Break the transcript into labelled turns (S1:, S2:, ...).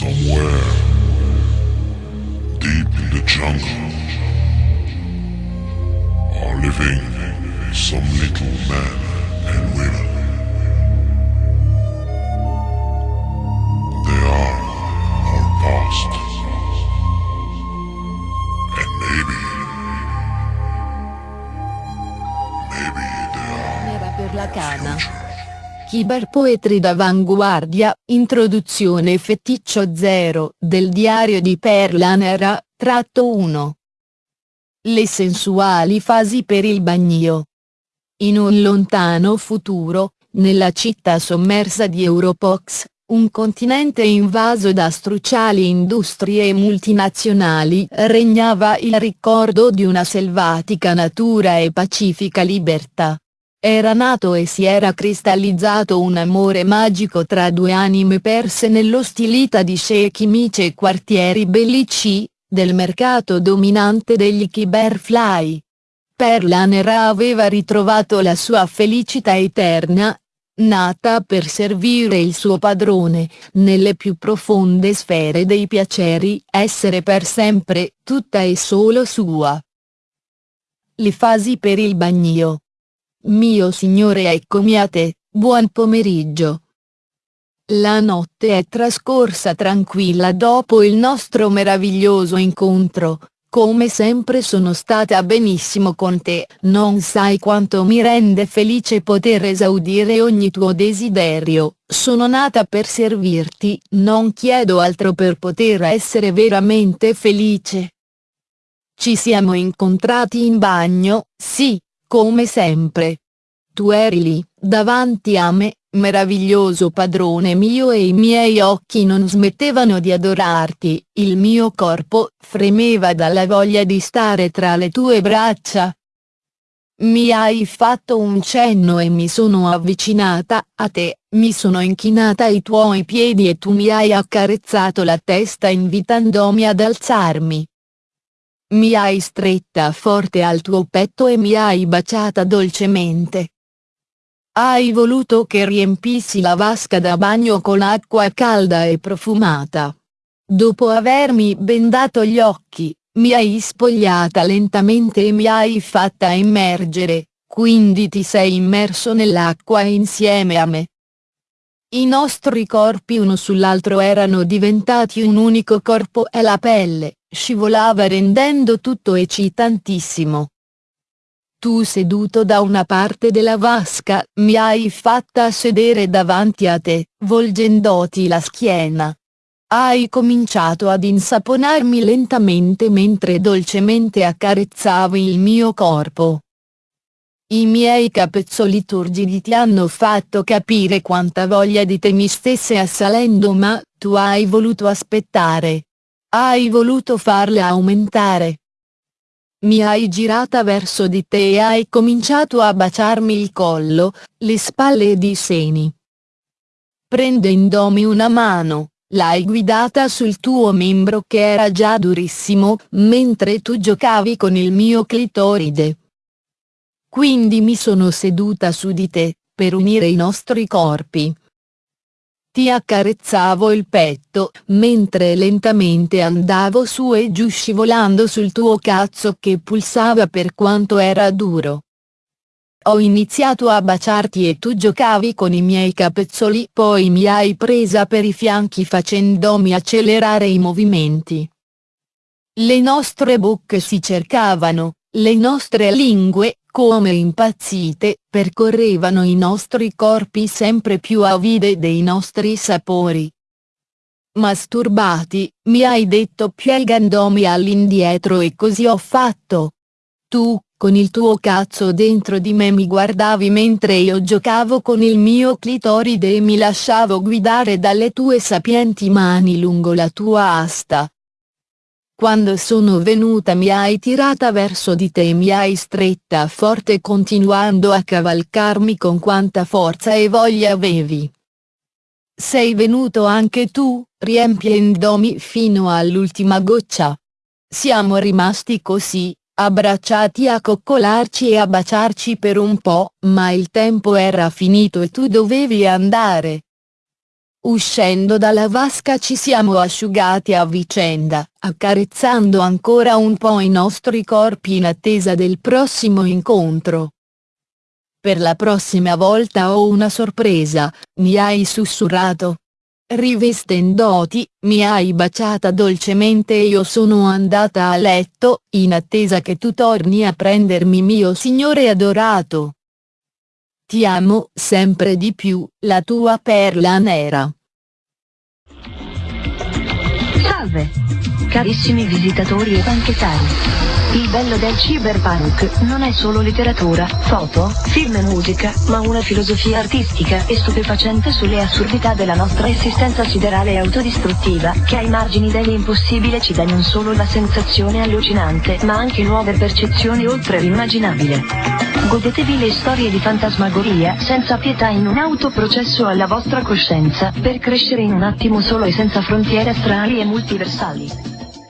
S1: Somewhere deep in the jungle are living some little men and women. They are our past. And maybe, maybe they are
S2: Era per la cana.
S1: future.
S2: Cyberpoetry d'avanguardia, introduzione feticcio 0 del diario di Perla Nera, tratto 1. Le sensuali fasi per il bagnio. In un lontano futuro, nella città sommersa di Europox, un continente invaso da struciali industrie multinazionali regnava il ricordo di una selvatica natura e pacifica libertà. Era nato e si era cristallizzato un amore magico tra due anime perse nell'ostilità di sceicchi mici e quartieri bellici, del mercato dominante degli Cyberfly. Perla Nera aveva ritrovato la sua felicità eterna, nata per servire il suo padrone, nelle più profonde sfere dei piaceri, essere per sempre, tutta e solo sua. Le fasi per il bagnio. Mio signore eccomi a te, buon pomeriggio. La notte è trascorsa tranquilla dopo il nostro meraviglioso incontro, come sempre sono stata benissimo con te, non sai quanto mi rende felice poter esaudire ogni tuo desiderio, sono nata per servirti, non chiedo altro per poter essere veramente felice. Ci siamo incontrati in bagno, sì, come sempre. Tu eri lì, davanti a me, meraviglioso padrone mio e i miei occhi non smettevano di adorarti, il mio corpo fremeva dalla voglia di stare tra le tue braccia. Mi hai fatto un cenno e mi sono avvicinata a te, mi sono inchinata ai tuoi piedi e tu mi hai accarezzato la testa invitandomi ad alzarmi. Mi hai stretta forte al tuo petto e mi hai baciata dolcemente. Hai voluto che riempissi la vasca da bagno con acqua calda e profumata. Dopo avermi bendato gli occhi, mi hai spogliata lentamente e mi hai fatta immergere, quindi ti sei immerso nell'acqua insieme a me. I nostri corpi uno sull'altro erano diventati un unico corpo e la pelle, scivolava rendendo tutto eccitantissimo. Tu seduto da una parte della vasca, mi hai fatta sedere davanti a te, volgendoti la schiena. Hai cominciato ad insaponarmi lentamente mentre dolcemente accarezzavi il mio corpo. I miei capezzoli turgidi ti hanno fatto capire quanta voglia di te mi stesse assalendo ma, tu hai voluto aspettare. Hai voluto farla aumentare. Mi hai girata verso di te e hai cominciato a baciarmi il collo, le spalle ed i seni. Prendendomi una mano, l'hai guidata sul tuo membro che era già durissimo, mentre tu giocavi con il mio clitoride. Quindi mi sono seduta su di te, per unire i nostri corpi. Ti accarezzavo il petto, mentre lentamente andavo su e giù scivolando sul tuo cazzo che pulsava per quanto era duro. Ho iniziato a baciarti e tu giocavi con i miei capezzoli poi mi hai presa per i fianchi facendomi accelerare i movimenti. Le nostre bocche si cercavano, le nostre lingue, come impazzite, percorrevano i nostri corpi sempre più avide dei nostri sapori. Masturbati, mi hai detto piegandomi all'indietro e così ho fatto. Tu, con il tuo cazzo dentro di me mi guardavi mentre io giocavo con il mio clitoride e mi lasciavo guidare dalle tue sapienti mani lungo la tua asta. Quando sono venuta mi hai tirata verso di te e mi hai stretta forte continuando a cavalcarmi con quanta forza e voglia avevi. Sei venuto anche tu, riempiendomi fino all'ultima goccia. Siamo rimasti così, abbracciati a coccolarci e a baciarci per un po', ma il tempo era finito e tu dovevi andare. Uscendo dalla vasca ci siamo asciugati a vicenda, accarezzando ancora un po' i nostri corpi in attesa del prossimo incontro. Per la prossima volta ho una sorpresa, mi hai sussurrato. Rivestendoti, mi hai baciata dolcemente e io sono andata a letto, in attesa che tu torni a prendermi mio signore adorato. Ti amo sempre di più, la tua perla nera.
S3: Salve! Carissimi visitatori e banchettari. Il bello del cyberpunk non è solo letteratura, foto, film e musica, ma una filosofia artistica e stupefacente sulle assurdità della nostra esistenza siderale e autodistruttiva, che ai margini dell'impossibile ci dà non solo la sensazione allucinante, ma anche nuove percezioni oltre l'immaginabile. Godetevi le storie di fantasmagoria senza pietà in un autoprocesso alla vostra coscienza, per crescere in un attimo solo e senza frontiere astrali e multiversali.